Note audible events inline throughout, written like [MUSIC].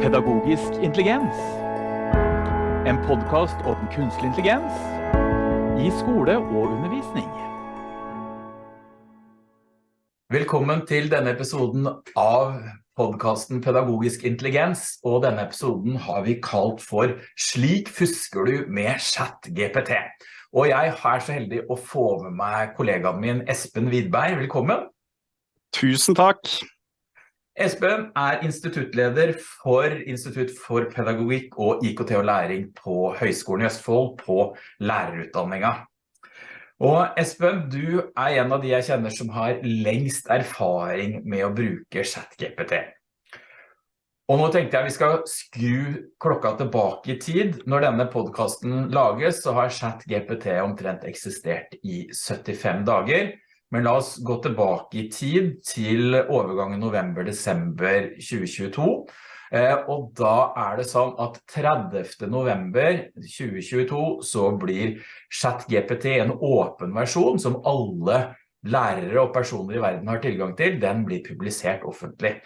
Pedagogisk intelligens. En podkast om kunstig intelligens i skole og undervisning. Velkommen til denne episoden av podkasten Pedagogisk intelligens, og denne episoden har vi kalt for Slik fusker du med chat-GPT. Og jeg er så heldig å få med meg kollegaen min Espen Widberg. Velkommen. Tusen takk. Espen er instituttleder for Institutt for pedagogikk og IKT og læring på Høgskolen i Østfold på lærerutdanninga. Og Espen, du er en av de jeg kjenner som har lengst erfaring med å bruke ChatGPT. Og nå tenkte jeg vi skal skru klokka tilbake i tid. Når denne podcasten lages, så har ChatGPT omtrent eksistert i 75 dager. Men la oss gå tilbake i tid til overgangen november-desember 2022. Eh, og da er det sånn at 30. november 2022 så blir ChatGPT en åpen versjon som alle lærere og personer i verden har tilgang til. Den blir publisert offentlig.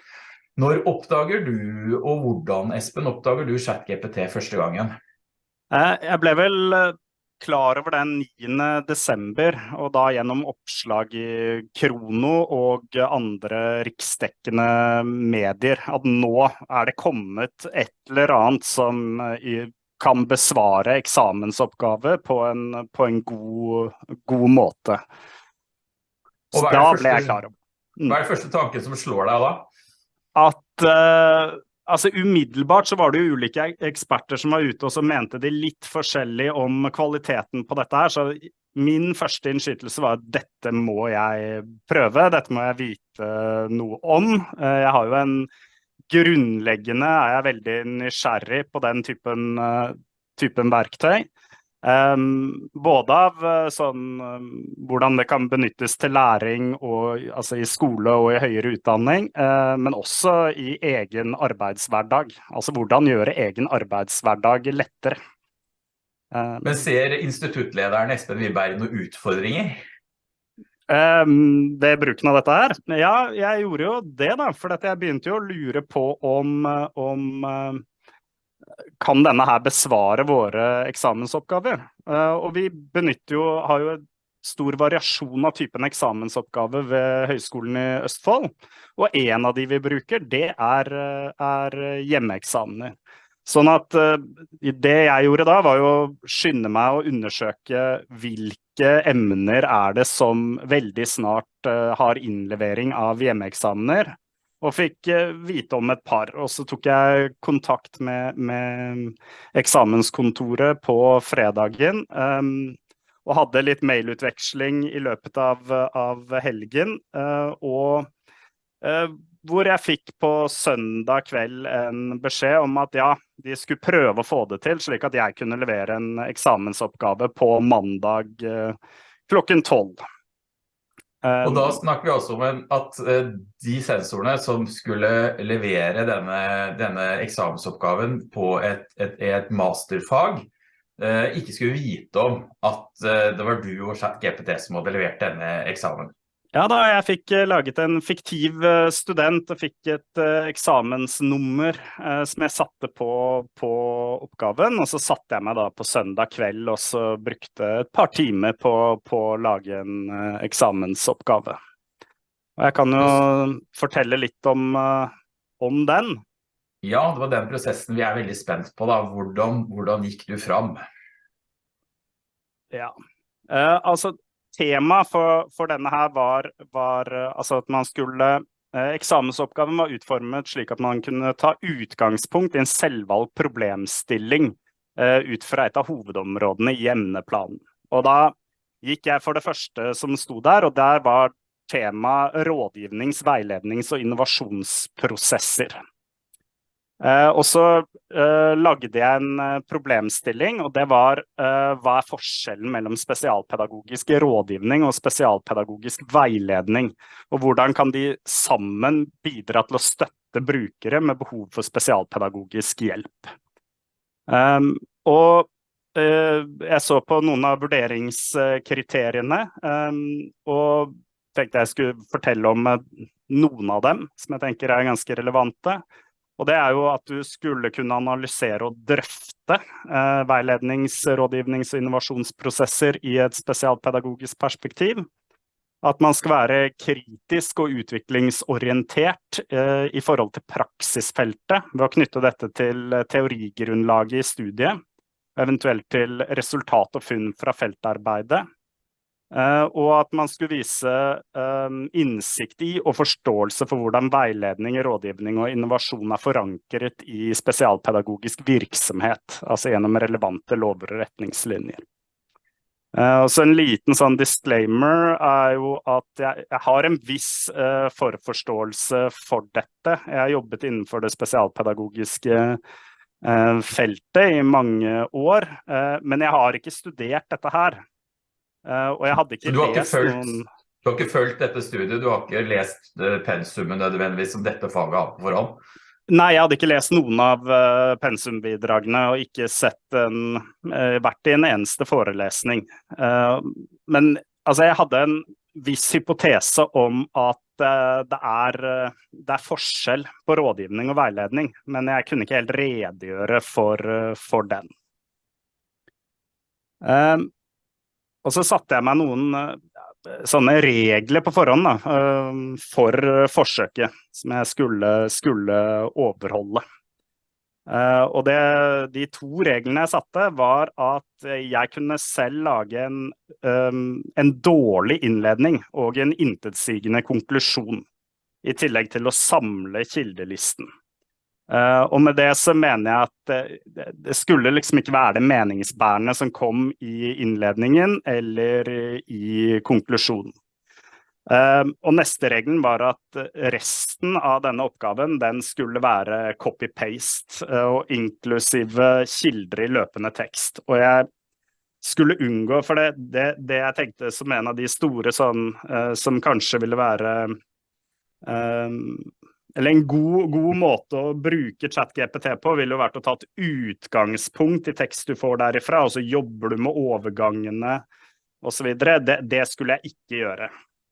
Når oppdager du, og hvordan Espen oppdager du ChatGPT første gangen? Eh, jeg ble vel eh, klar over den 9. desember, og da gjennom oppslag i Krono og andre riksdekkende medier, at nå er det kommet et eller annet som eh, kan besvare eksamensoppgave på en, på en god, god, måte. Så da ble jeg klar over. Mm. Hva er det første tanken som slår deg da? At uh, Altså Umiddelbart så var det jo ulike eksperter som var ute og som mente de litt forskjellig om kvaliteten på dette her. Så min første innskytelse var at dette må jeg prøve, dette må jeg vite noe om. Eh, jeg har jo en Grunnleggende er jeg veldig nysgjerrig på den typen, eh, typen verktøy. Um, både av uh, sånn um, hvordan det kan benyttes til læring og, altså i skole og i høyere utdanning, uh, men også i egen arbeidshverdag. Altså hvordan gjøre egen arbeidshverdag lettere. Uh, men ser instituttlederen Espen Wiberg noen utfordringer? Um, ved bruken av dette her? Ja, jeg gjorde jo det, da. For jeg begynte jo å lure på om, om kan denne her besvare våre eksamensoppgaver? Eh, og vi benytter jo, har jo stor variasjon av typen eksamensoppgave ved Høgskolen i Østfold. Og en av de vi bruker, det er, er hjemmeeksamener. Sånn at uh, det jeg gjorde da, var jo å skynde meg å undersøke hvilke emner er det som veldig snart uh, har innlevering av hjemmeeksamener og fikk eh, vite om et par. Og så tok jeg kontakt med, med eksamenskontoret på fredagen. Um, og hadde litt mailutveksling i løpet av, av helgen. Uh, og uh, hvor jeg fikk på søndag kveld en beskjed om at ja, de skulle prøve å få det til, slik at jeg kunne levere en eksamensoppgave på mandag uh, klokken tolv. Og da um, snakker vi også om at eh, de sensorene som skulle levere denne, denne eksamensoppgaven på et, et, et masterfag, eh, ikke skulle vite om at eh, det var du og GPT som hadde levert denne eksamen. Ja da, jeg fikk eh, laget en fiktiv eh, student og fikk et uh, eksamensnummer som jeg satte på, på, oppgaven. Og så satte jeg meg da på søndag kveld og så brukte et par timer på, på å lage en eksamensoppgave. Og jeg kan jo fortelle litt om, om, den. Ja, det var den prosessen vi er veldig spent på. da. Hvordan, hvordan gikk du fram? Ja, altså tema for, for, denne her var, var eh, altså at man skulle eh, Eksamensoppgaven var utformet slik at man kunne ta utgangspunkt i en selvvalgt problemstilling eh, ut fra et av hovedområdene i emneplanen. Og da gikk jeg for det første som sto der, og der var tema rådgivnings-, veilednings- og innovasjonsprosesser. Uh, og så uh, lagde jeg en uh, problemstilling, og det var hva er forskjellen mellom spesialpedagogisk rådgivning og spesialpedagogisk veiledning? Og hvordan kan de sammen bidra til å støtte brukere med behov for spesialpedagogisk hjelp? Um, og jeg så på noen av vurderingskriteriene, um, og tenkte jeg skulle fortelle om noen av dem som jeg tenker er ganske relevante. Og det er jo at du skulle kunne analysere og drøfte eh, veilednings-, rådgivnings- og innovasjonsprosesser i et spesialpedagogisk perspektiv. At man skal være kritisk og utviklingsorientert eh, i forhold til praksisfeltet ved å knytte dette til teorigrunnlaget i studiet, eventuelt til resultat og funn fra feltarbeidet. Uh, og at man skulle vise um, innsikt i og forståelse for hvordan veiledning, rådgivning og innovasjon er forankret i spesialpedagogisk virksomhet, altså gjennom relevante lover og retningslinjer. Uh, og så En liten sånn disclaimer er jo at jeg, jeg har en viss uh, forforståelse for dette. Jeg har jobbet innenfor det spesialpedagogiske feltet i mange år, men jeg har ikke studert dette her. Uh, og jeg hadde ikke, ikke lest følt, noen Du har ikke fulgt dette studiet, du har ikke lest pensumet nødvendigvis som dette faget har på forhånd? Nei, jeg hadde ikke lest noen av uh, pensumbidragene og ikke sett en, uh, vært i en eneste forelesning. men altså, jeg hadde en viss hypotese om at det er, det, er, forskjell på rådgivning og veiledning, men jeg kunne ikke helt redegjøre for, for den. Og så satte jeg meg noen eh, sånne regler på forhånd da, eh, for forsøket som jeg skulle, skulle overholde. Og det, de to reglene jeg satte, var at jeg kunne selv lage en, en dårlig innledning og en intetsigende konklusjon. I tillegg til å samle kildelisten. Uh, og med det så mener jeg at det, det, skulle liksom ikke være det meningsbærende som kom i innledningen eller i konklusjonen. Uh, og neste regelen var at resten av denne oppgaven den skulle være copy-paste, uh, og inklusive kilder i løpende tekst. Og jeg skulle unngå, for det, det, det jeg tenkte som en av de store sånn, som kanskje ville være eller en god, god, måte å bruke ChatGPT på ville jo vært å ta et utgangspunkt i tekst du får derifra, og så jobber du med overgangene osv. Det, det skulle jeg ikke gjøre,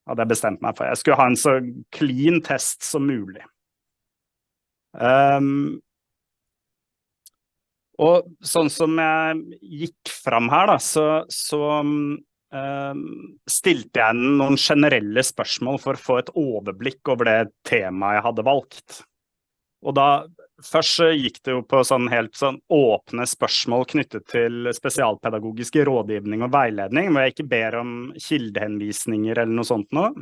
hadde jeg bestemt meg for. Jeg skulle ha en så clean test som mulig. Um, og sånn som jeg gikk fram her, da, så, så stilte jeg noen generelle spørsmål for å få et overblikk over det temaet jeg hadde valgt. Og da Først gikk det jo på sånn helt sånn åpne spørsmål knyttet til spesialpedagogisk rådgivning og veiledning, hvor jeg ikke ber om kildehenvisninger eller noe sånt noe.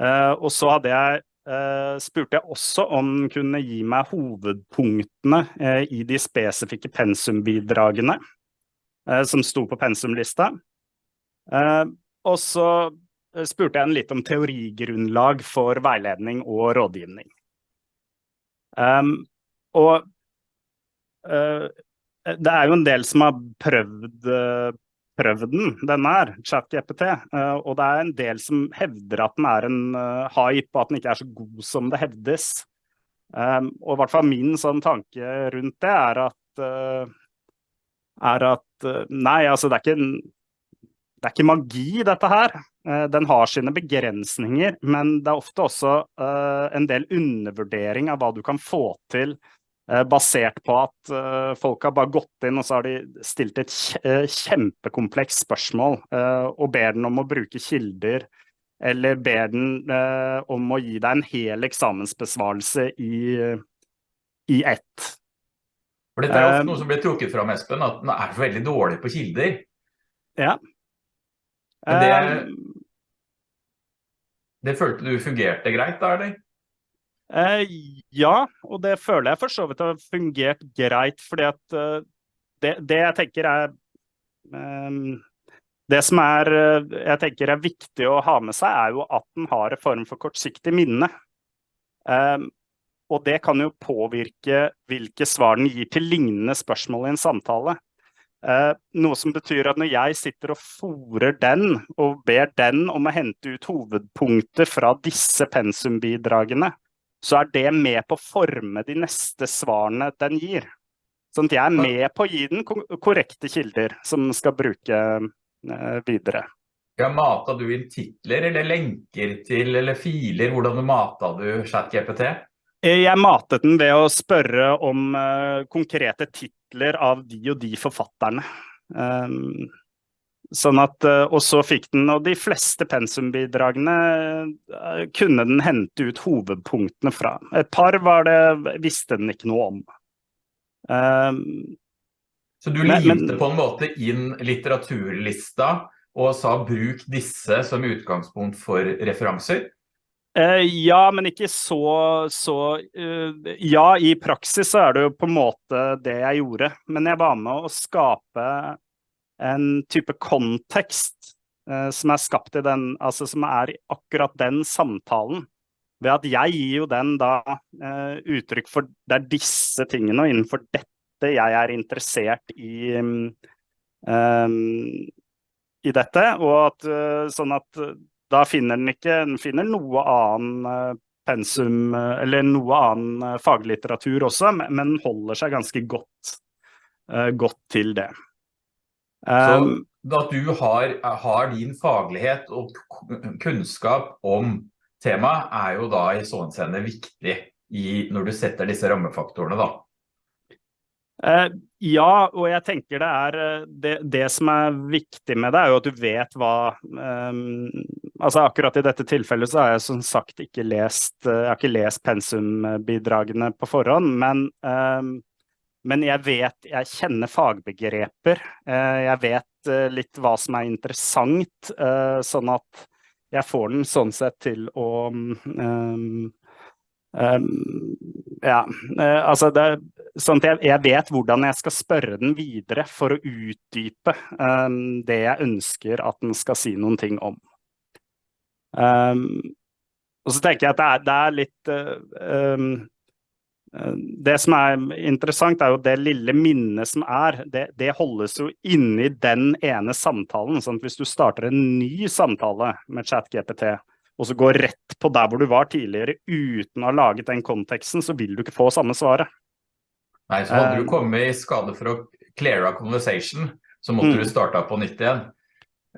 Uh, og så hadde jeg, uh, spurte jeg også om den kunne gi meg hovedpunktene uh, i de spesifikke pensumbidragene som sto på pensumlista. Uh, og så eh, spurte jeg en litt om teorigrunnlag for veiledning og rådgivning. Um, og uh, det er jo en del som har prøvd, uh, prøvd den, denne her, ChatGPT. Uh, og det er en del som hevder at den er en hype, og at den ikke er så god som det hevdes. Um, og i hvert fall min sånn tanke rundt det er at, er at Nei, altså det er ikke en det er ikke magi, dette her. Eh, den har sine begrensninger, men det er ofte også uh, en del undervurdering av hva du kan få til uh, basert på at folk har bare gått inn og så har de stilt et kjempekomplekst spørsmål og ber den om å bruke kilder, eller ber den om å gi deg en hel eksamensbesvarelse i, i ett. For Dette er ofte noe som blir trukket fram, Espen, at den er veldig dårlig på kilder. Ja. Men det, ehm. det følte du fungerte greit da, eller? Eh, ja, og det føler jeg for så vidt har fungert greit. fordi at uh, det, det, jeg tenker er um, Det som er, uh, jeg tenker er viktig å ha med seg, er jo at den har en form for kortsiktig minne. Um, og det kan jo påvirke hvilke svar den gir til lignende spørsmål i en samtale. Uh, noe som betyr at når jeg sitter og fòrer den, og ber den om å hente ut hovedpunkter fra disse pensumbidragene, så er det med på å forme de neste svarene den gir. Sånn at jeg er med på å gi den korrekte kilder som skal bruke uh, videre. Ja, Mata du inn titler eller lenker til eller filer? Hvordan mata du ChatGPT? Jeg matet den ved å spørre om uh, konkrete titler av de og de forfatterne. Um, sånn at, uh, og så fikk den, og de fleste pensumbidragene uh, kunne den hente ut hovedpunktene fra. Et par var det, visste den ikke noe om. Um, så du limte på en måte inn litteraturlista og sa bruk disse som utgangspunkt for referanser? Uh, ja, men ikke så, så uh, Ja, i praksis så er det jo på en måte det jeg gjorde. Men jeg var med å skape en type kontekst uh, som er skapt i den Altså som er akkurat den samtalen. Ved at jeg gir jo den da uttrykk for det er disse tingene, og innenfor dette jeg er interessert i um, i dette. Og at sånn at da finner den ikke den finner noe annen eh, pensum eh, eller noe annen eh, faglitteratur også, men holder seg ganske godt, godt til det. Så at du har, har, din faglighet og kunnskap om temaet er jo da i sånn scene viktig i, når du setter disse rammefaktorene da? Ja, og jeg tenker det er det, det, som er viktig med det, er jo at du vet hva um, altså Akkurat i dette tilfellet så har jeg som sagt ikke lest, jeg har ikke lest pensumbidragene på forhånd, men, um, men jeg vet Jeg kjenner fagbegreper. Uh, jeg vet uh, litt hva som er interessant, sånn at jeg får den sånn sett til å um, Um, ja, altså det, sånn at jeg, jeg, vet hvordan jeg skal spørre den videre for å utdype um, det jeg ønsker at den skal si noen ting om. Um, og så tenker jeg at det er, det er litt uh, Det som er interessant, er jo det lille minnet som er. Det, det holdes jo inni den ene samtalen. sånn at Hvis du starter en ny samtale med ChatGPT, og så går rett på der hvor du var tidligere uten å ha laget den konteksten, så vil du ikke få samme svaret. Nei, så hadde du eh. kommet i skade for å clear a conversation, så måtte mm. du starte på nytt igjen.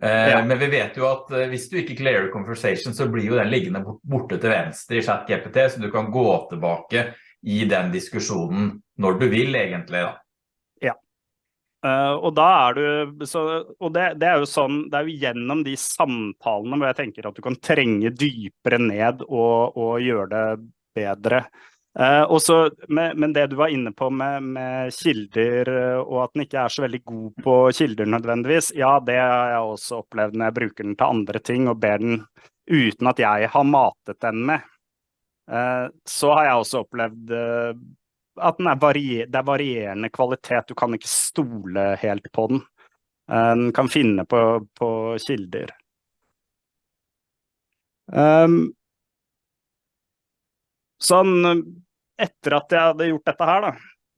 Eh, ja. Men vi vet jo at eh, hvis du ikke clear conversation, så blir jo den liggende borte til venstre i chat GPT, så du kan gå tilbake i den diskusjonen når du vil egentlig da. Ja. og da er du så, Og det, det, er jo sånn Det er jo gjennom de samtalene hvor jeg tenker at du kan trenge dypere ned og, og gjøre det bedre. Uh, også, men, det du var inne på med, med, kilder, eh, og at den ikke er så veldig god på kilder nødvendigvis, ja, det har jeg også opplevd når jeg bruker den til andre ting og ber den uten at jeg har matet den med. Uh, så har jeg også opplevd at er varier, det er varierende kvalitet. Du kan ikke stole helt på den. Den kan finne på, på kilder. Um, sånn Etter at jeg hadde gjort dette her, da,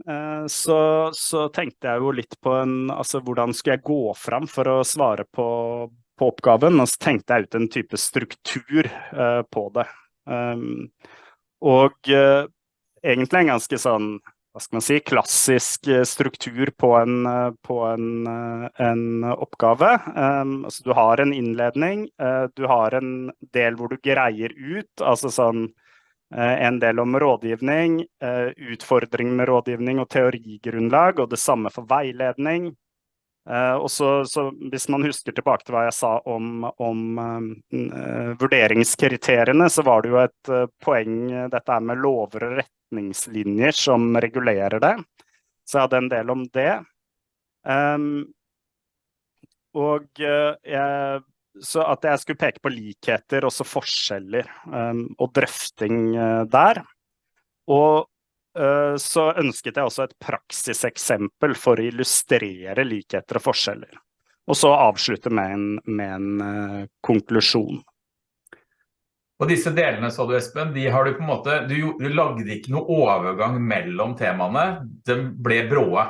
uh, så, så, tenkte jeg jo litt på en Altså hvordan skulle jeg gå fram for å svare på, på oppgaven? Og så tenkte jeg ut en type struktur uh, på det. Um, og uh, egentlig en ganske sånn hva skal man si, klassisk eh, struktur på en, eh, på en, eh, en oppgave. Um, altså du har en innledning, uh, du har en del hvor du greier ut, altså sånn en del om rådgivning, utfordringer utfordring med rådgivning og teorigrunnlag, og det samme for veiledning. Uh, og så, så, Hvis man husker tilbake til hva jeg sa om, om vurderingskriteriene, så var det jo et poeng dette er med lover og retningslinjer som regulerer det. Så jeg hadde en del om det. Um, og jeg, så at jeg skulle peke på likheter, også forskjeller, um, og drøfting der. Og Eh, så ønsket jeg også et praksiseksempel for å illustrere likheter og forskjeller. Og så avslutte med en, med en konklusjon. Og disse delene, sa du Espen, de har du på en måte, du, du lagde ikke noe overgang mellom temaene, de ble bråe.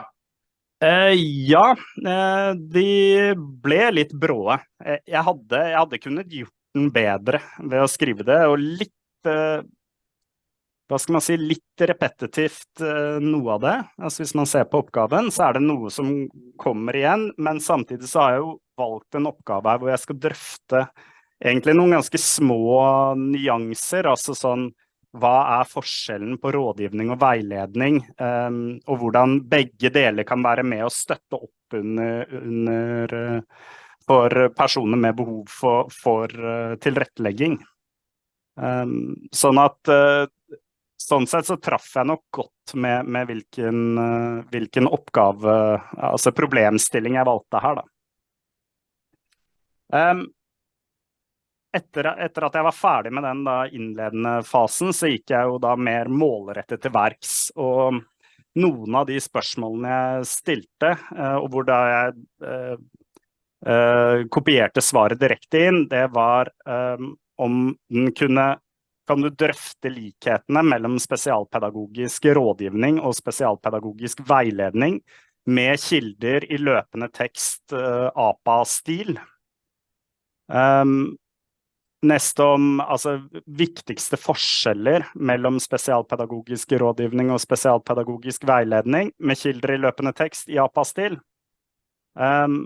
Uh, ja, uh, de ble litt bråe. Jeg hadde, jeg hadde kunnet gjort den bedre ved å skrive det, og litt hva skal man si, litt repetitivt uh, noe av det. Altså Hvis man ser på oppgaven, så er det noe som kommer igjen. Men samtidig så har jeg jo valgt en oppgave her hvor jeg skal drøfte egentlig noen ganske små nyanser. Altså sånn hva er forskjellen på rådgivning og veiledning, um, og hvordan begge deler kan være med å støtte opp under, under uh, for personer med behov for, for uh, tilrettelegging. Um, sånn at uh, sånn sett så traff jeg nok godt med, med hvilken, hvilken, oppgave, altså problemstilling jeg valgte her, da. Etter, etter, at jeg var ferdig med den innledende fasen, så gikk jeg jo da mer målrettet til verks. Og noen av de spørsmålene jeg stilte, uh, og hvor da jeg eh, eh, kopierte svaret direkte inn, det var eh, om den kunne kan du drøfte likhetene mellom spesialpedagogisk rådgivning og spesialpedagogisk veiledning med kilder i løpende tekst, APA-stil. Um, neste om altså, viktigste forskjeller mellom spesialpedagogisk rådgivning og spesialpedagogisk veiledning med kilder i løpende tekst i APA-stil. Um,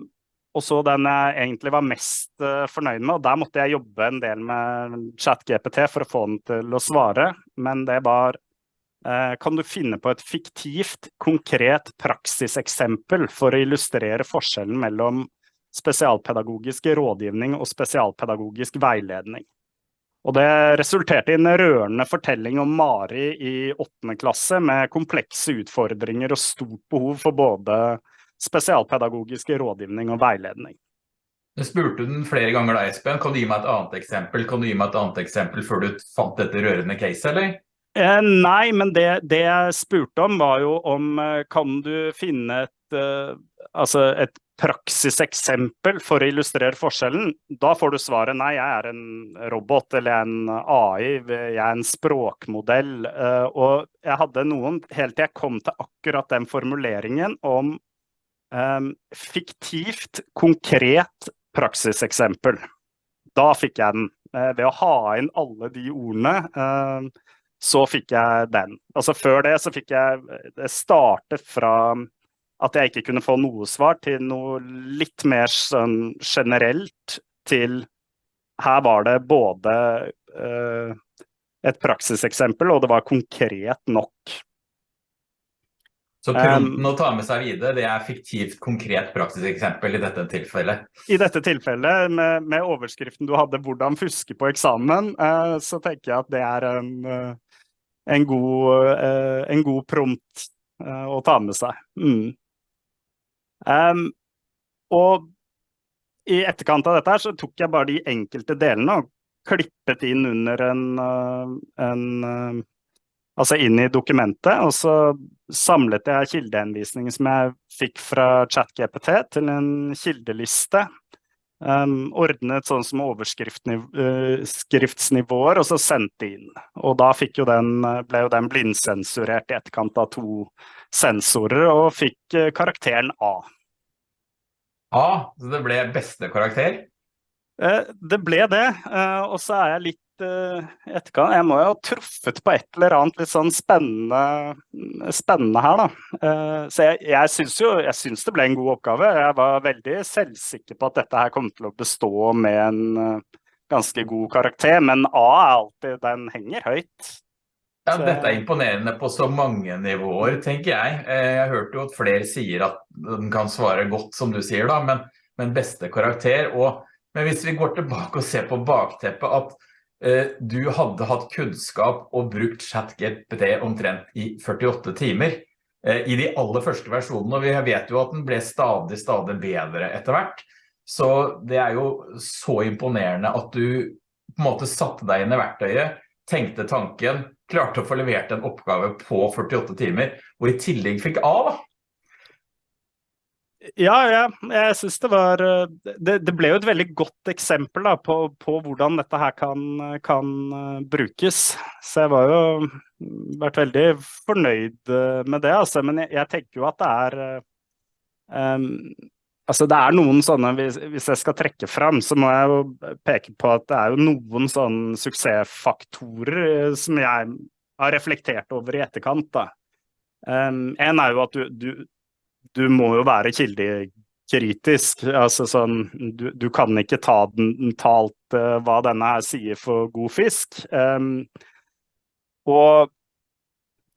og så den jeg egentlig var mest uh, fornøyd med, og der måtte jeg jobbe en del med ChatGPT for å få den til å svare, men det var uh, Kan du finne på et fiktivt, konkret praksiseksempel for å illustrere forskjellen mellom spesialpedagogisk rådgivning og spesialpedagogisk veiledning. Og det resulterte i en rørende fortelling om Mari i åttende klasse med komplekse utfordringer og stort behov for både spesialpedagogisk rådgivning og veiledning. Du spurte den flere ganger da, Espen. Kan du gi meg et annet eksempel Kan du gi meg et annet eksempel før du fant dette rørende case, eller? Eh, nei, men det, det, jeg spurte om var jo om eh, kan du finne et, eh, altså et praksiseksempel for å illustrere forskjellen, da får du svaret nei, jeg er en robot eller en AI, jeg er en språkmodell. Eh, og jeg hadde noen helt til jeg kom til akkurat den formuleringen om um, fiktivt, konkret praksiseksempel. Da fikk jeg den. Uh, ved å ha inn alle de ordene, så fikk jeg den. Altså Før det så fikk jeg Det startet fra at jeg ikke kunne få noe svar, til noe litt mer sånn generelt til Her var det både uh, et praksiseksempel, og det var konkret nok. Så pronten å ta med seg videre, det er fiktivt, konkret praksiseksempel i dette tilfellet? I dette tilfellet, med, med overskriften du hadde 'Hvordan fuske på eksamen', uh, så tenker jeg at det er en, uh, en, god, en god prompt å ta med seg. Mm. Um, og i etterkant av dette her, så tok jeg bare de enkelte delene og klippet inn under en, eh, en eh, Altså inn i dokumentet, og så samlet jeg kildehenvisninger som jeg fikk fra ChatGPT til en kildeliste. Um, ordnet sånn som overskriftsnivåer, og så sendte inn. Og da jo den, ble jo den blindsensurert i etterkant av to sensorer, og fikk karakteren A. A, så det ble beste karakter? Eh, det ble det, eh, og så er jeg litt eh, etterkant Jeg må jo ha truffet på et eller annet litt sånn spennende, spennende her, da. Så jeg, jeg syns jo jeg synes det ble en god oppgave. Jeg var veldig selvsikker på at dette her kom til å bestå med en ganske god karakter, men A er alltid Den henger høyt. Ja, Dette er imponerende på så mange nivåer, tenker jeg. Eh, jeg hørte jo at flere sier at den kan svare godt, som du sier, da, men, men beste karakter. Og, men hvis vi går tilbake og ser på bakteppet at eh, du hadde hatt kunnskap og brukt ChatGPT omtrent i 48 timer eh, i de aller første versjonene, og vi vet jo at den ble stadig, stadig bedre etter hvert. Så det er jo så imponerende at du på en måte satte deg inn i verktøyet, tenkte tanken, klarte å få levert en oppgave på 48 timer, og i tillegg fikk A da. Ja, ja, jeg synes det var det, det, ble jo et veldig godt eksempel da, på, på, hvordan dette her kan, kan uh, brukes. Så jeg var jo vært veldig fornøyd med det, altså. Men jeg, jeg tenker jo at det er um, Altså det er noen sånne, hvis, hvis, jeg skal trekke fram, så må jeg jo peke på at det er jo noen sånne suksessfaktorer eh, som jeg har reflektert over i etterkant. da. Um, en er jo at du, du, du må jo være kildekritisk. Altså sånn, du, du kan ikke ta, den, talt uh, hva denne her sier for god fisk. Um, og,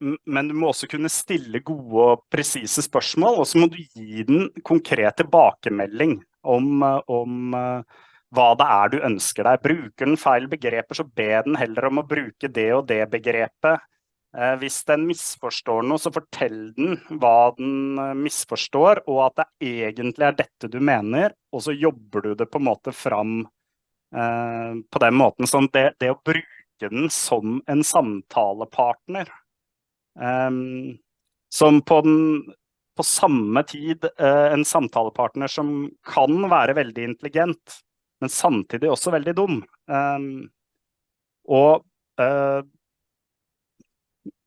men du må også kunne stille gode og presise spørsmål, og så må du gi den konkret tilbakemelding om, om hva det er du ønsker deg. Bruker den feil begreper, så be den heller om å bruke det og det begrepet. Eh, hvis den misforstår noe, så fortell den hva den eh, misforstår, og at det egentlig er dette du mener, og så jobber du det på en måte fram eh, på den måten. Sånn det, det, å bruke den som en samtalepartner, som på, den, på samme tid en samtalepartner som kan være veldig intelligent, men samtidig også veldig dum. Um, og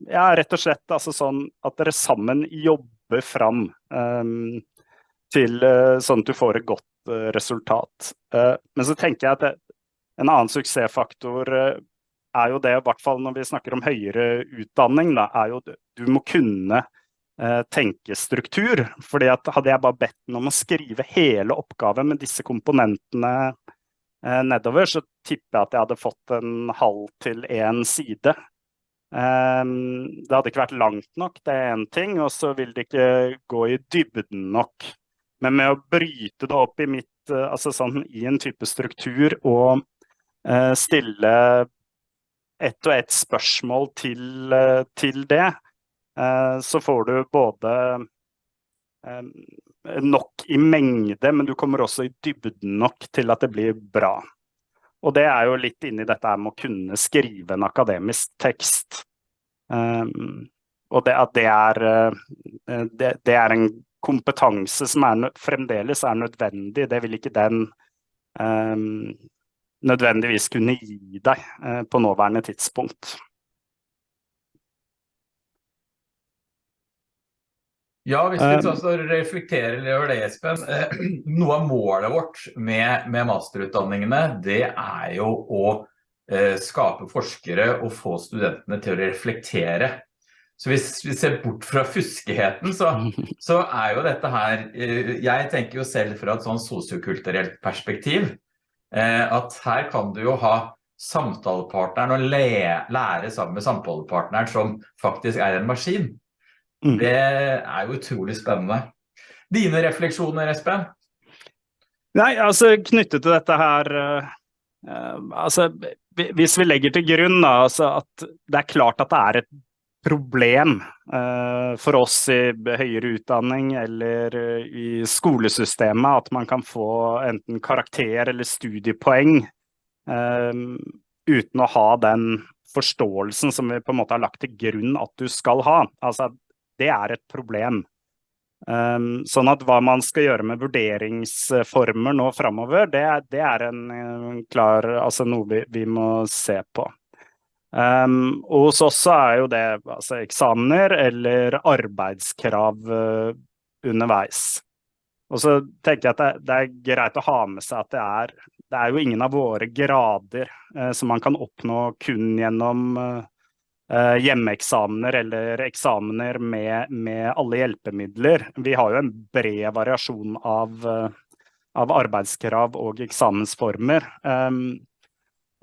ja, rett og slett altså sånn at dere sammen jobber fram um, til uh, sånn at du får et godt uh, resultat. men så tenker jeg at det, en annen suksessfaktor er jo det, i hvert fall når vi snakker om høyere utdanning, da, er jo du må kunne tenke struktur. fordi at hadde jeg bare bedt den om å skrive hele oppgaven med disse komponentene nedover, så tipper jeg at jeg hadde fått en halv til én side. Um, det hadde ikke vært langt nok, det er én ting, og så vil det ikke gå i dybden nok. Men med å bryte det opp i, mitt, uh, altså sånn, i en type struktur og uh, stille ett og ett spørsmål til, uh, til det, Eh, så får du både eh, nok i mengde, men du kommer også i dybden nok til at det blir bra. Og det er jo litt inni dette med å kunne skrive en akademisk tekst. Um, og det at det er, det, det er en kompetanse som er, fremdeles er nødvendig. Det vil ikke den um, nødvendigvis kunne gi deg uh, på nåværende tidspunkt. Ja, hvis vi tar reflekterer over det, Espen. Eh, [CLEARS THROAT] noe av målet vårt med, med masterutdanningene, det er jo å eh, skape forskere og få studentene til å reflektere. Så hvis vi ser bort fra fuskeheten, så, [LAUGHS] så er jo dette her eh, Jeg tenker jo selv fra et sånn sosiokulturelt perspektiv at her kan du jo ha samtalepartneren og lære sammen med samtalepartneren som faktisk er en maskin. Mm. Det er jo utrolig spennende. Dine refleksjoner, Espen? Nei, altså knyttet til dette her uh, Altså, hvis vi legger til grunn da, altså, at det er klart at det er et problem uh, for oss i høyere utdanning eller uh, i skolesystemet at man kan få enten karakter eller studiepoeng uten å ha den forståelsen som vi på en måte har lagt til grunn at du skal ha. Altså det er et problem. Um, sånn at hva man skal gjøre med vurderingsformer nå framover, det, det, er en klar, altså noe vi, vi, må se på. Um, og hos oss er jo det altså eksamener eller arbeidskrav uh, underveis. Og så tenker jeg at det, det, er greit å ha med seg at det er, det er jo ingen av våre grader uh, som man kan oppnå kun gjennom uh, uh, hjemmeeksamener eller eksamener med, med, alle hjelpemidler. Vi har jo en bred variasjon av, uh, av arbeidskrav og eksamensformer. Um,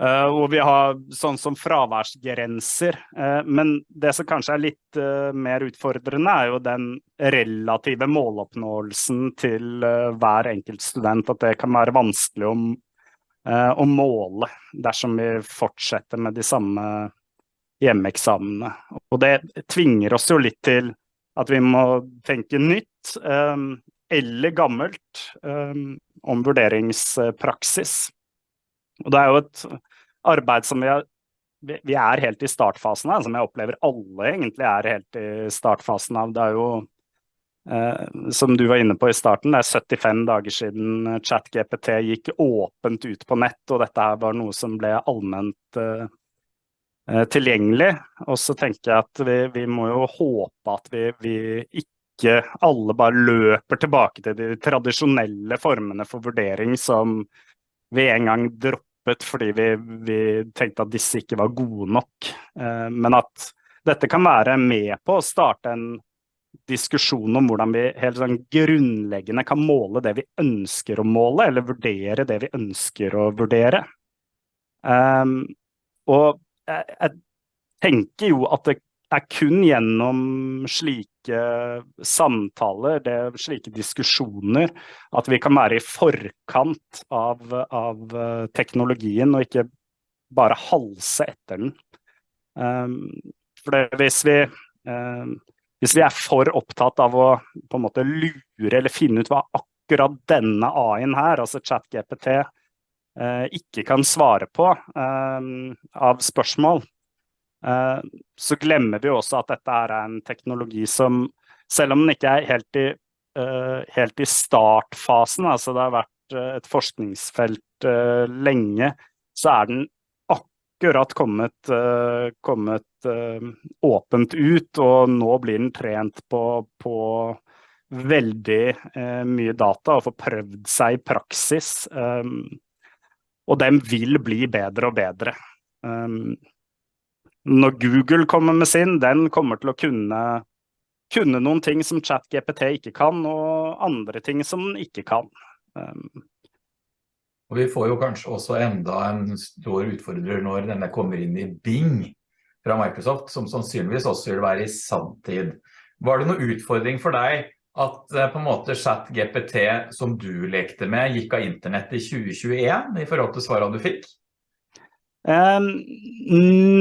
uh, og vi har sånn som fraværsgrenser. men det som kanskje er litt mer utfordrende, er jo den relative måloppnåelsen til hver enkelt student. At det kan være vanskelig om, å måle dersom vi fortsetter med de samme hjemmeeksamene. Og det tvinger oss jo litt til at vi må tenke nytt um, eller gammelt um, om vurderingspraksis. Og det er jo et arbeid som vi, er, vi er helt i startfasen av, som jeg opplever alle egentlig er helt i startfasen av. Det er jo Uh, som du var inne på i starten, det er 75 dager siden ChatGPT gikk åpent ut på nett, og dette her var noe som ble allment uh, tilgjengelig. Og så tenker jeg at vi, vi må jo håpe at vi, vi, ikke alle bare løper tilbake til de tradisjonelle formene for vurdering som vi en gang droppet fordi vi, vi tenkte at disse ikke var gode nok. Eh, men at dette kan være med på å starte en diskusjon om hvordan vi helt sånn grunnleggende kan måle det vi ønsker å måle, eller vurdere det vi ønsker å vurdere. Um, og jeg tenker jo at det er kun gjennom slike samtaler, det, slike diskusjoner, at vi kan være i forkant av, av teknologien og ikke bare halse etter den. Um, for det, hvis vi um, hvis vi er for opptatt av å på en måte lure eller finne ut hva akkurat denne A-en her, altså ChatGPT, eh, ikke kan svare på eh, av spørsmål, eh, så glemmer vi også at dette er en teknologi som, selv om den ikke er helt i, eh, helt i startfasen, altså det har vært eh, et forskningsfelt eh, lenge, så er den akkurat kommet, kommet åpent ut, og nå blir den trent på, på veldig mye data og får prøvd seg i praksis. Um, og den vil bli bedre og bedre. Um, når Google kommer med sin, den kommer til å kunne, kunne noen ting som ChatGPT ikke kan, og andre ting som den ikke kan. Um, og vi får jo kanskje også enda en stor utfordrer når denne kommer inn i Bing fra Microsoft, som sannsynligvis også vil være i sanntid. Var det noen utfordring for deg at eh, på en måte chat GPT som du lekte med gikk av internett i 2021 i forhold til svarene du fikk? Um,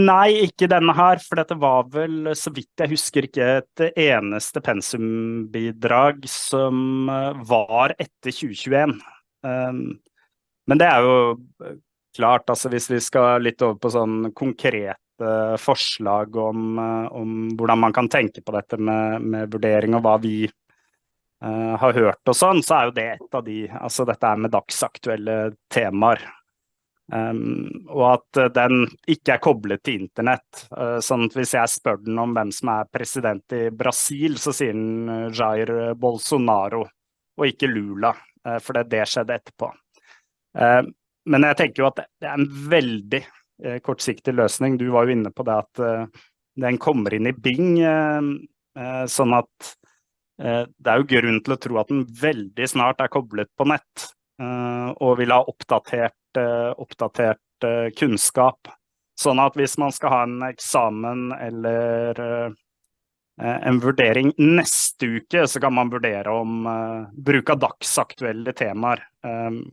nei, ikke denne her, for dette var vel, så vidt jeg husker, ikke et eneste pensumbidrag som eh, var etter 2021. Um, men det er jo eh, klart, altså hvis vi skal litt over på sånn konkrete forslag om, om hvordan man kan tenke på dette med, med vurdering og hva vi uh, har hørt og sånn, så er jo det et av de Altså dette er med dagsaktuelle temaer. Um, og at den ikke er koblet til internett. Uh, sånn at hvis jeg spør den om hvem som er president i Brasil, så sier den Jair Bolsonaro, og ikke Lula. Uh, for det, det skjedde etterpå. Uh, men jeg tenker jo at det er en veldig eh, kortsiktig løsning. Du var jo inne på det at eh, den kommer inn i Bing, sånn at det er jo grunn til å tro at den veldig snart er koblet på nett og vil ha oppdatert, oppdatert kunnskap. Sånn at hvis man skal ha en eksamen eller Eh, en vurdering neste uke, så kan man vurdere om bruk av dagsaktuelle temaer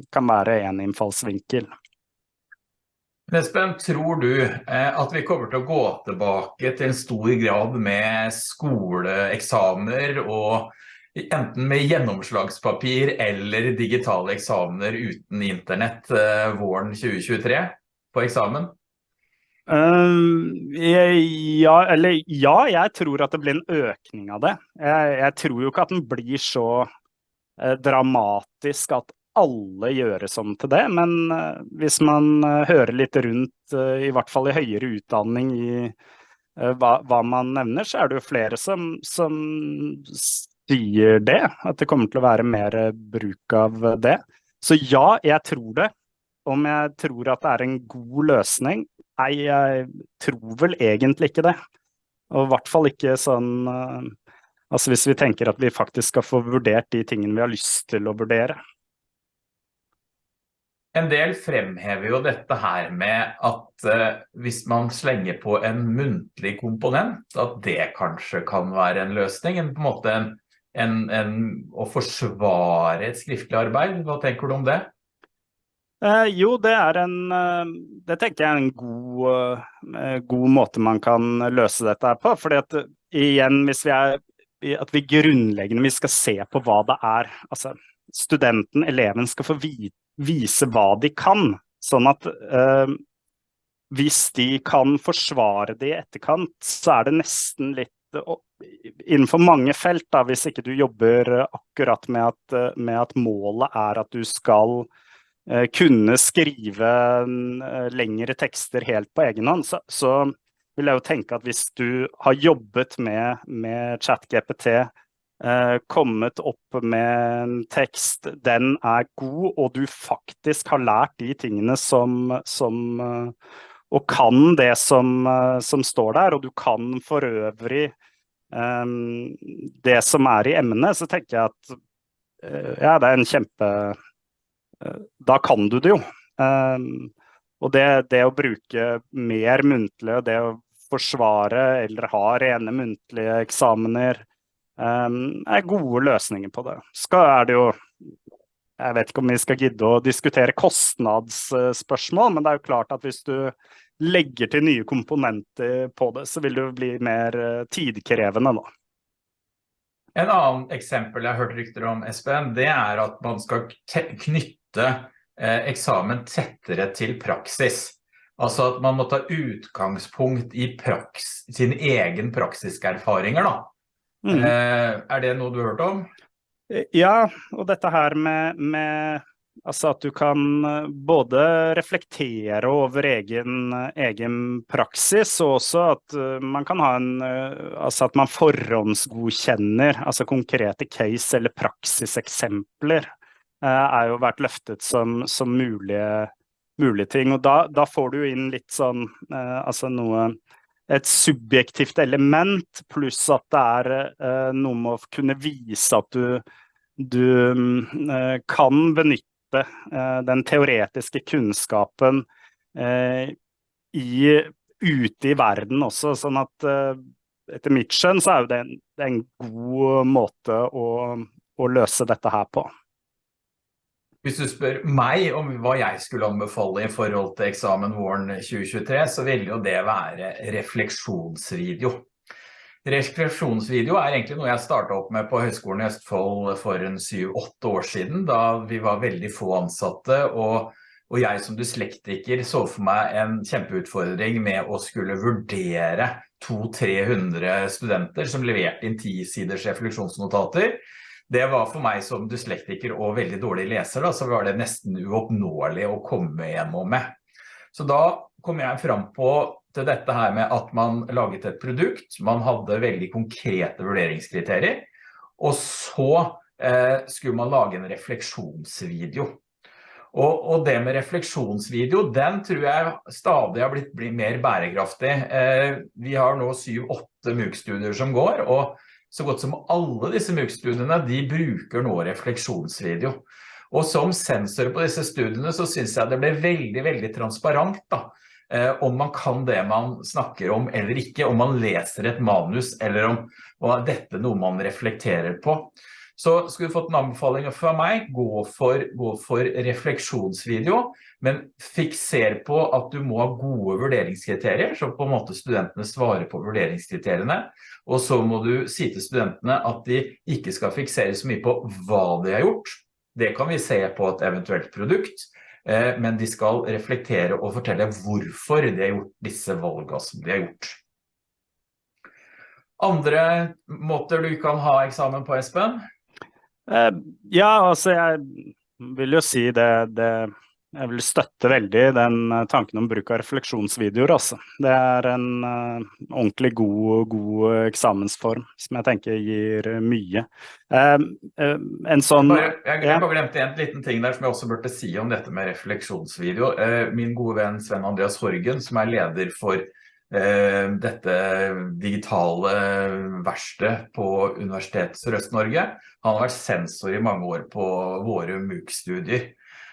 kan være en innfallsvinkel. Espen, tror du eh, at vi kommer til å gå tilbake til en stor grad med skoleeksamener og enten med gjennomslagspapir eller digitale eksamener uten internett eh, våren 2023 på eksamen? Uh, ja, eller ja, jeg tror at det blir en økning av det. Jeg, jeg tror jo ikke at den blir så dramatisk at alle gjøres om til det, men uh, hvis man uh, hører litt rundt, i hvert fall i høyere utdanning, i hva, hva, man nevner, så er det jo flere som, som sier det. At det kommer til å være mer bruk av det. Så ja, jeg tror det. Om jeg tror at det er en god løsning, Nei, jeg tror vel egentlig ikke det. Og i hvert fall ikke sånn Altså hvis vi tenker at vi faktisk skal få vurdert de tingene vi har lyst til å vurdere. En del fremhever jo dette her med at eh, hvis man slenger på en muntlig komponent, at det kanskje kan være en løsning. En, på en måte en, en, en, å forsvare et skriftlig arbeid. Hva tenker du om det? Eh, jo, det er en eh, Det tenker jeg er en god, eh, god måte man kan løse dette på. fordi at igjen, hvis vi er at vi grunnleggende vi skal se på hva det er altså Studenten, eleven, skal få vise hva de kan. Sånn at eh, hvis de kan forsvare det i etterkant, så er det nesten litt innenfor mange felt, da, hvis ikke du jobber akkurat med at, med at målet er at du skal Eh, kunne skrive eh, lengre tekster helt på egen hånd, så, så, vil jeg jo tenke at hvis du har jobbet med, med ChatGPT, kommet opp med en tekst, den er god, og du faktisk har lært de tingene som, som eh, Og kan det som, som, står der, og du kan for øvrig um, det som er i emnet, så tenker jeg at eh, ja, det er en kjempe Eh, da kan du det jo. Um, og det, det, å bruke mer muntlig, det å forsvare eller ha rene muntlige eksamener, er gode løsninger på det. Skal er det jo Jeg vet ikke om vi skal gidde å diskutere kostnadsspørsmål, men det er jo klart at hvis du legger til nye komponenter på det, så vil det jo bli mer eh, tidkrevende, da. En annen eksempel jeg har hørt rykter om, Espen, det er at man skal knytte eh, eksamen tettere til praksis. Altså at man må ta utgangspunkt i praks, sin egen praksiske erfaringer da. Mm. Eh, er det noe du har hørt om? Ja, og dette her med, med Altså at du kan eh, både reflektere over egen, egen, praksis, og også at eh, man kan ha en eh, Altså at man forhåndsgodkjenner altså konkrete case- eller praksiseksempler er jo vært løftet som, som mulige, mulige, ting. Og da, da, får du inn litt sånn altså noe et subjektivt element, pluss at det er noe med å kunne vise at du, du kan benytte eh, den teoretiske kunnskapen eh, i, ute i verden også. Sånn at eh, etter mitt skjønn så er det en, en god måte å, å løse dette her på. Hvis du spør meg om hva jeg skulle anbefale i forhold til eksamen våren 2023, så vil jo det være refleksjonsvideo. Refleksjonsvideo er egentlig noe jeg startet opp med på Høgskolen i Østfold for en 7-8 år siden, da vi var veldig få ansatte, og, og, jeg som dyslektiker så for meg en kjempeutfordring med å skulle vurdere 200-300 studenter som leverte inn 10 siders refleksjonsnotater. Det var for meg som dyslektiker og veldig dårlig leser, da, så var det nesten uoppnåelig å komme gjennom med. Så da kom jeg fram på til dette her med at man laget et produkt, man hadde veldig konkrete vurderingskriterier, og så eh, skulle man lage en refleksjonsvideo. Og, og, det med refleksjonsvideo, den tror jeg stadig har blitt, mer bærekraftig. Eh, vi har nå 7-8 MOOC-studier som går, og så godt som alle disse MOOC-studiene, de bruker nå refleksjonsvideo. Og som sensor på disse studiene så synes jeg det ble veldig, veldig transparent da, Eh, om man kan det man snakker om eller ikke, om man leser et manus, eller om, om dette er noe man reflekterer på. Så skulle du fått en anbefaling fra meg, gå for, gå for refleksjonsvideo, men fikser på at du må ha gode vurderingskriterier, så på en måte studentene svarer på vurderingskriteriene, og så må du si til studentene at de ikke skal fiksere så mye på hva de har gjort. Det kan vi se på et eventuelt produkt, Eh, men de skal reflektere og fortelle hvorfor de har gjort disse valgene som de har gjort. Andre måter du kan ha eksamen på, Espen? Eh, ja, altså jeg vil jo si det, det jeg vil støtte veldig den eh, tanken om bruk av refleksjonsvideoer. Altså. Det er en uh, ordentlig god, god, eksamensform som jeg tenker gir mye. En sånn... Jeg, jeg, jeg bare glemte en liten ting der som jeg også burde si om dette med refleksjonsvideo. min gode venn Sven Andreas Horgen, som er leder for dette digitale verkstedet på Universitetet Sørøst-Norge, han har vært sensor i mange år på våre MOOC-studier.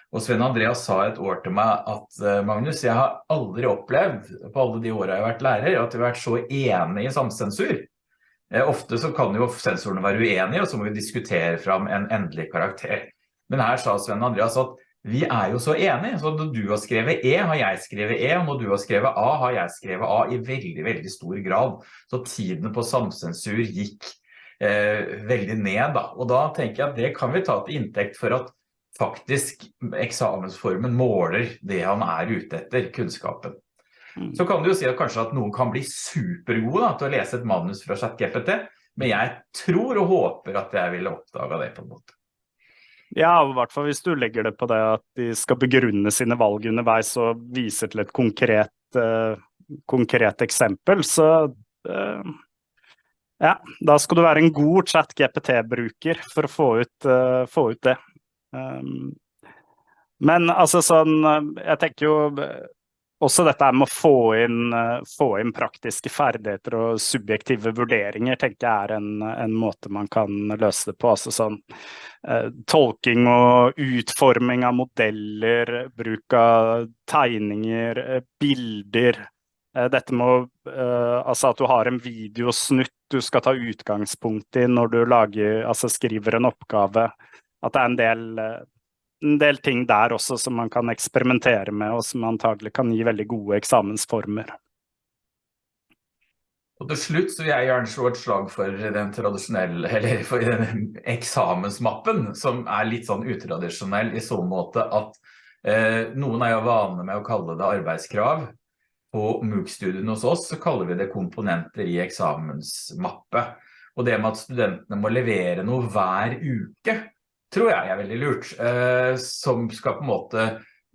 Og Sven Andreas sa et år til meg at eh, Magnus, jeg har aldri opplevd på alle de årene jeg har vært lærer, at vi har vært så enige i samsensur. Eh, ofte så kan jo sensorene være uenige, og så må vi diskutere fram en endelig karakter. Men her sa Sven Andreas at vi er jo så enige, så når du har skrevet E, har jeg skrevet E, og når du har skrevet A, har jeg skrevet A i veldig, veldig stor grad. Så tiden på samsensur gikk veldig ned da. Og da tenker jeg at det kan vi ta til inntekt for at faktisk eksamensformen måler det han er ute etter, kunnskapen. Mm. Så kan du jo si at kanskje at noen kan bli supergode da, til å lese et manus fra ChatGPT, men jeg tror og håper at jeg ville oppdaga det på en måte. Ja, i hvert fall hvis du legger det på det at de skal begrunne sine valg underveis og viser til et konkret, uh, konkret eksempel, så uh, ja, da skal du være en god chat-GPT-bruker for å få ut, uh, få ut det. Um, men altså sånn Jeg tenker jo også dette med å få inn, få inn praktiske ferdigheter og subjektive vurderinger tenker jeg er en, en måte man kan løse det på. Altså sånn uh, tolking og utforming av modeller, bruk av tegninger, eh, bilder. dette med altså at du har en videosnutt du skal ta utgangspunkt i når du lager, altså skriver en oppgave. At det er en del, en del ting der også som man kan eksperimentere med, og som antagelig kan gi veldig gode eksamensformer. Og til slutt så vil jeg gjerne slå et slag for den tradisjonelle, eller for den eksamensmappen, som er litt sånn utradisjonell i så måte at eh, noen er jo vane med å kalle det arbeidskrav. På MOOC-studien hos oss så kaller vi det komponenter i eksamensmappe. Og det med at studentene må levere noe hver uke, tror jeg er veldig lurt, eh, som skal på en måte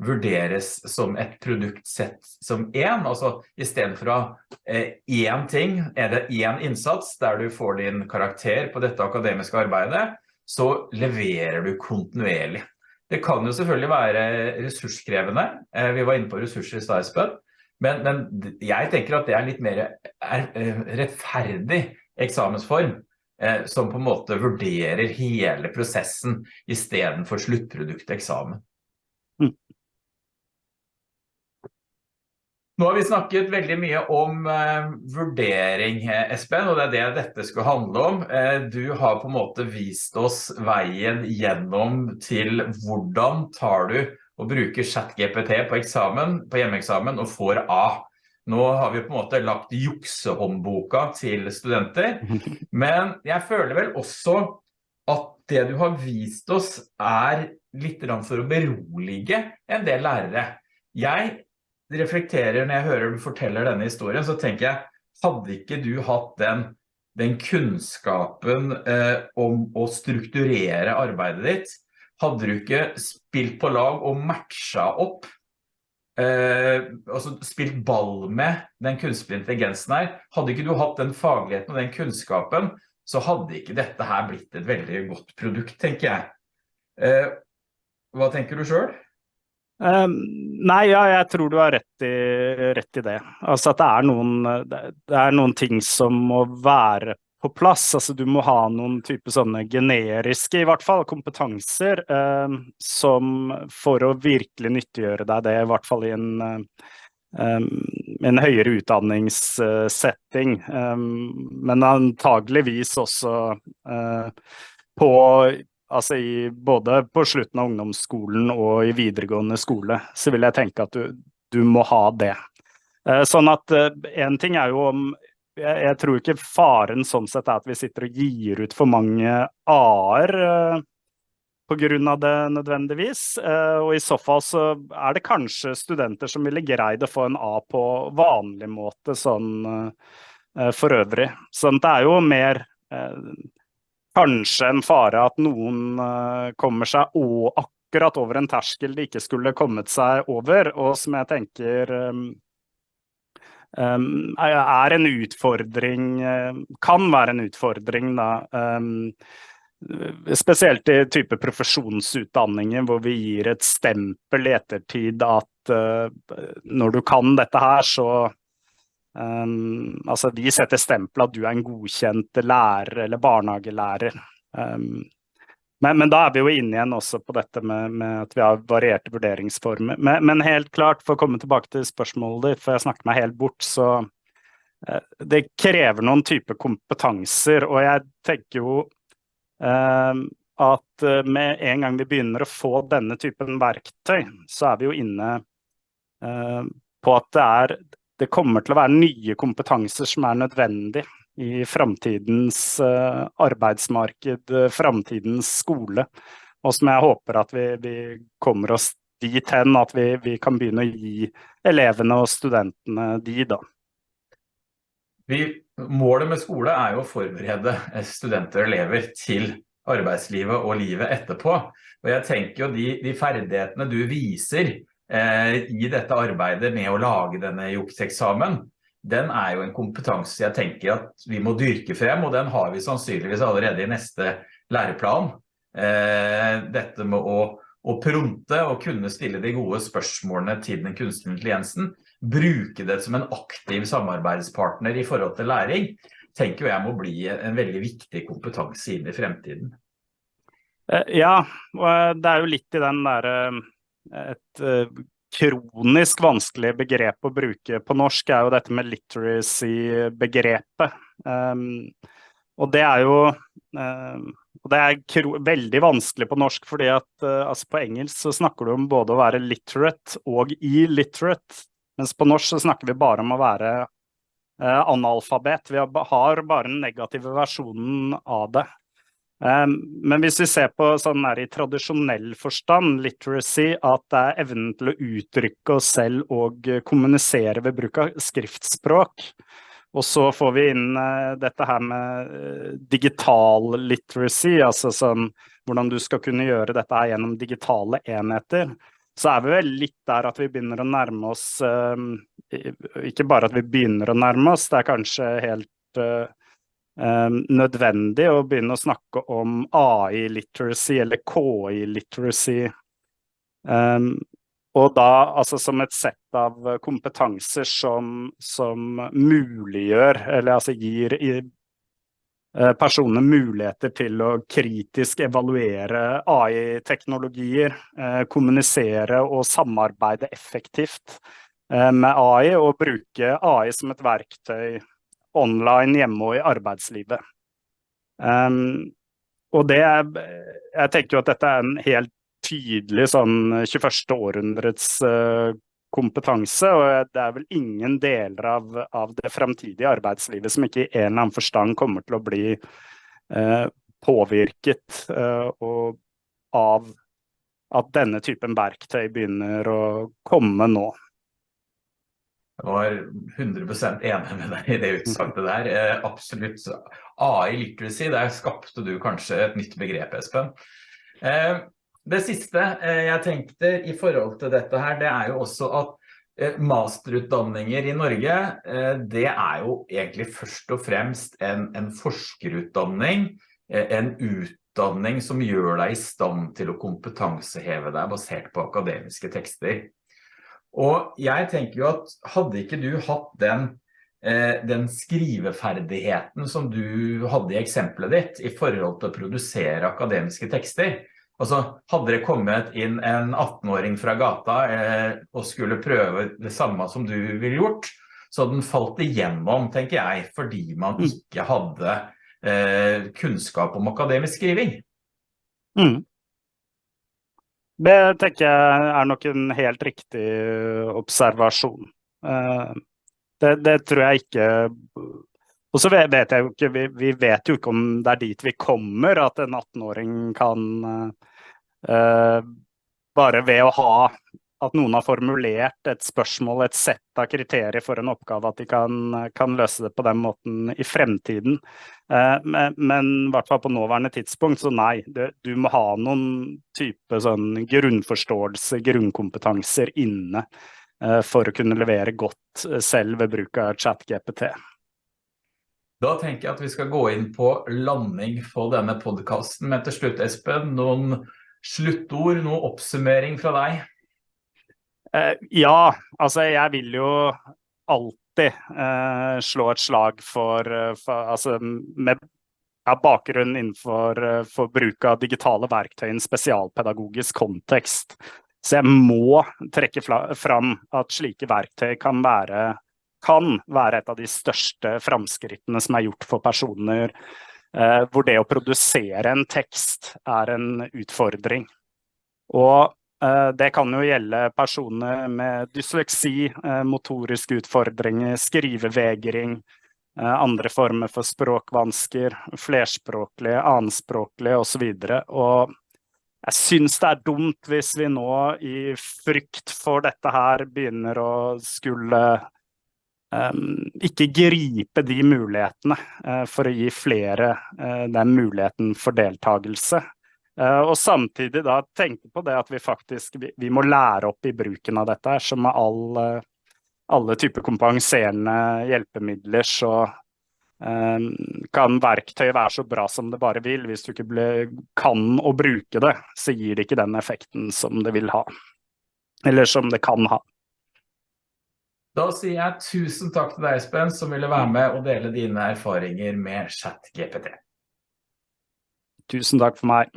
vurderes som et produkt sett som en, altså i stedet for å én en ting, er det en innsats der du får din karakter på dette akademiske arbeidet, så leverer du kontinuerlig. Det kan jo selvfølgelig være ressurskrevende, eh, vi var inne på ressurser i Starsbød, men, men, jeg tenker at det er litt mer er, eh, rettferdig eksamensform, eh, som på en måte vurderer hele prosessen i stedet for sluttproduktet eksamen. Mm. Nå har vi snakket veldig mye om eh, vurdering, eh, Espen, og det er det dette skal handle om. Eh, du har på en måte vist oss veien gjennom til hvordan tar du og bruker chat-GPT på eksamen, på hjemmeeksamen og får A. Nå har vi på en måte lagt juksehåndboka til studenter, [LAUGHS] men jeg føler vel også at det du har vist oss er litt for å berolige en del lærere. Jeg reflekterer når jeg hører du forteller denne historien, så tenker jeg, hadde ikke du hatt den, den kunnskapen eh, om å strukturere arbeidet ditt, hadde du ikke spilt på lag og matchet opp, eh, altså spilt ball med den kunstige intelligensen her, hadde ikke du hatt den fagligheten og den kunnskapen, så hadde ikke dette her blitt et veldig godt produkt, tenker jeg. Eh, hva tenker du selv? Um, nei, ja, jeg tror du har rett i, rett i det. Altså at det er, noen, det er, noen, ting som må være på plass. Altså du må ha noen type sånne generiske, i hvert fall, kompetanser eh, som for å virkelig nyttiggjøre deg det, i hvert fall i en, um, en høyere utdanningssetting. men antageligvis også uh, på altså i, både på slutten av ungdomsskolen og i videregående skole, så vil jeg tenke at du, du må ha det. Eh, sånn at én ting er jo om jeg, jeg, tror ikke faren sånn sett er at vi sitter og gir ut for mange A-er eh, av det nødvendigvis. Og i så fall så er det kanskje studenter som ville greid å få en A på vanlig måte sånn for øvrig. Sånn det er jo mer kanskje en fare at noen uh, kommer seg og akkurat over en terskel de ikke skulle kommet seg over, og som jeg tenker um, er en utfordring, uh, kan være en utfordring da, um, spesielt i type profesjonsutdanninger hvor vi gir et stempel i ettertid at uh, når du kan dette her, så Um, altså de setter stempel at du er en godkjent lærer eller barnehagelærer. Um, men, men, da er vi jo inne igjen også på dette med, med at vi har varierte vurderingsformer. Men, men, helt klart, for å komme tilbake til spørsmålet ditt, for jeg snakket meg helt bort, så eh, det krever noen type kompetanser. Og jeg tenker jo eh, at uh, med en gang vi begynner å få denne typen verktøy, så er vi jo inne på at det er det kommer til å være nye kompetanser som er nødvendig i framtidens uh, arbeidsmarked, uh, framtidens skole. Og som jeg håper at vi, vi kommer oss dit hen at vi, vi, kan begynne å gi elevene og studentene de, da. Vi, målet med skole er jo å forberede studenter og elever til arbeidslivet og livet etterpå. Og jeg tenker jo de, de ferdighetene du viser Eh, i dette arbeidet med å lage denne jukseksamen, den er jo en kompetanse jeg tenker at vi må dyrke frem, og den har vi sannsynligvis allerede i neste læreplan. Eh, dette med å, å pronte og kunne stille de gode spørsmålene til den kunstige intelligensen, bruke det som en aktiv samarbeidspartner i forhold til læring, tenker jeg må bli en veldig viktig kompetanse inn i fremtiden. Eh, ja, og det er jo litt i den der et kronisk vanskelig begrep å bruke på norsk, er jo dette med literacy-begrepet. Um, og det er jo um, det er veldig vanskelig på norsk, fordi at uh, altså på engelsk så snakker du om både å være literate og illiterate, mens på norsk så snakker vi bare om å være uh, analfabet. Vi har bare den negative versjonen av det. Um, men hvis vi ser på sånn her i tradisjonell forstand, literacy, at det er evnen til å uttrykke oss selv og kommunisere ved bruk av skriftspråk, og så får vi inn uh, dette her med uh, digital literacy, altså sånn hvordan du skal kunne gjøre dette her gjennom digitale enheter. Så er vi vel litt der at vi begynner å nærme oss uh, Ikke bare at vi begynner å nærme oss, det er kanskje helt eh, nødvendig å begynne å snakke om AI-literacy eller KI-literacy. Um, og da altså som et sett av kompetanser som, som muliggjør, eller altså gir eh, personene muligheter til å kritisk evaluere AI-teknologier, eh, kommunisere og samarbeide effektivt eh, med AI, og bruke AI som et verktøy online, hjemme og i arbeidslivet. Um, og det jeg tenker jo at dette er en helt tydelig sånn 21. århundrets uh, kompetanse, og det er vel ingen deler av, av, det fremtidige arbeidslivet som ikke i en eller annen forstand kommer til å bli uh, påvirket uh, og av at denne typen verktøy begynner å komme nå. Var 100% enig med deg i det utsagnet der. Eh, absolutt. AI literacy, der skapte du kanskje et nytt begrep, Espen. Eh, det siste eh, jeg tenkte i forhold til dette her, det er jo også at eh, masterutdanninger i Norge, eh, det er jo egentlig først og fremst en, en forskerutdanning, eh, en utdanning som gjør deg i stand til å kompetanseheve deg basert på akademiske tekster. Og jeg tenker jo at hadde ikke du hatt den, eh, den skriveferdigheten som du hadde i eksempelet ditt i forhold til å produsere akademiske tekster, altså hadde det kommet inn en 18-åring fra gata eh, og skulle prøve det samme som du ville gjort, så den falt igjennom, tenker jeg, fordi man mm. ikke hadde eh, kunnskap om akademisk skriving. Mm. Det tenker jeg er nok en helt riktig observasjon. Eh, det, det tror jeg ikke Og så vet jeg jo ikke, vi, vi, vet jo ikke om det er dit vi kommer, at en 18-åring kan uh, Bare ved å ha at noen har formulert et spørsmål, et sett av kriterier for en oppgave, at de kan, kan løse det på den måten i fremtiden. Eh, men, i hvert fall på nåværende tidspunkt, så nei. Du må ha noen type sånn grunnforståelse, grunnkompetanser inne eh, for å kunne levere godt eh, selv ved bruk av ChatGPT. Da tenker jeg at vi skal gå inn på landing på denne podcasten. Men til slutt, Espen, noen sluttord, noen oppsummering fra deg? Uh, ja, altså jeg vil jo alltid eh, slå et slag for, uh, for altså med ja, bakgrunn innenfor for bruk av digitale verktøy i en spesialpedagogisk kontekst. Så jeg må trekke fram at slike verktøy kan være, kan være et av de største framskrittene som er gjort for personer hvor det å produsere en tekst er en utfordring. Og Eh, det kan jo gjelde personer med dysleksi, eh, motoriske utfordringer, skrivevegring, eh, andre former for språkvansker, flerspråklige, annenspråklige osv. Jeg syns det er dumt hvis vi nå i frykt for dette her begynner å skulle um, ikke gripe de mulighetene uh, for å gi flere uh, den muligheten for deltakelse. Uh, og samtidig da tenke på det at vi faktisk vi, må lære opp i bruken av dette. Som med all, uh, alle typer kompenserende hjelpemidler, så um, kan verktøy være så bra som det bare vil. Hvis du ikke ble, kan å bruke det, så gir det ikke den effekten som det vil ha. Eller som det kan ha. Da sier jeg tusen takk til deg, Espen, som ville være med og dele dine erfaringer med ChatGPT. Tusen takk for meg.